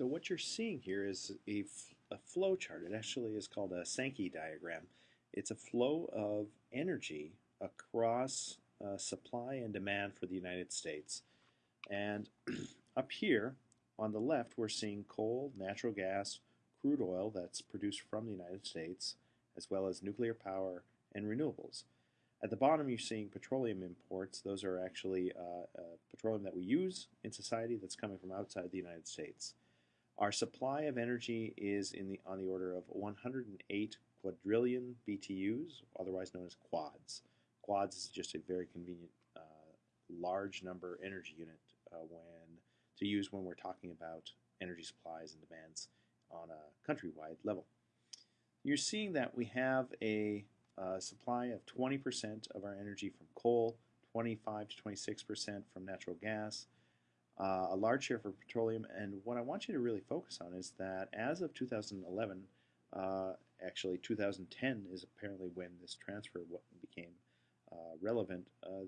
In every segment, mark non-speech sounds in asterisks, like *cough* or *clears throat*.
So what you're seeing here is a, flow chart. It actually is called a Sankey diagram. It's a flow of energy across uh, supply and demand for the United States. And *clears throat* up here on the left, we're seeing coal, natural gas, crude oil that's produced from the United States, as well as nuclear power and renewables. At the bottom, you're seeing petroleum imports. Those are actually uh, uh, petroleum that we use in society that's coming from outside the United States. Our supply of energy is in the on the order of 108 quadrillion BTUs, otherwise known as quads. Quads is just a very convenient uh, large number energy unit uh, when to use when we're talking about energy supplies and demands on a countrywide level. You're seeing that we have a uh, supply of 20% of our energy from coal, 25 to 26% from natural gas, uh, a large share for petroleum. And what I want you to really focus on is that as of 2011, uh, actually 2010 is apparently when this transfer became uh, relevant. Uh,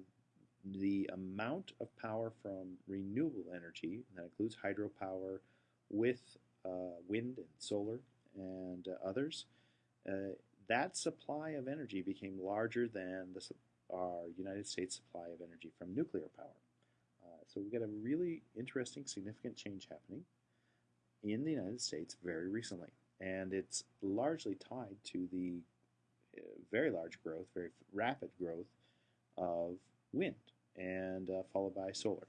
the amount of power from renewable energy, that includes hydropower with uh, wind and solar and uh, others, that supply of energy became larger than the, our United States supply of energy from nuclear power. So we've got a really interesting, significant change happening in the United States very recently. And it's largely tied to the uh, very large growth, very rapid growth of wind, and uh, followed by solar.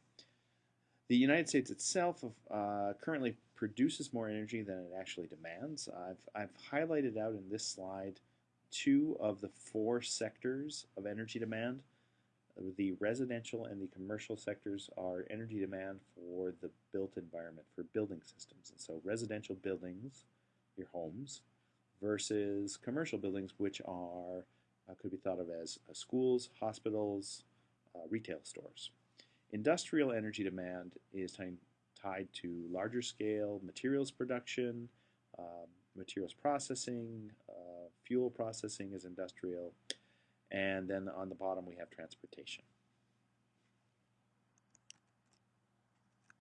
The United States itself uh, currently produces more energy than it actually demands. I've, I've highlighted out in this slide two of the four sectors of energy demand the residential and the commercial sectors are energy demand for the built environment, for building systems. And so residential buildings, your homes, versus commercial buildings, which are uh, could be thought of as uh, schools, hospitals, uh, retail stores. Industrial energy demand is tied to larger scale materials production, um, materials processing, uh, fuel processing is industrial, and then on the bottom we have transportation.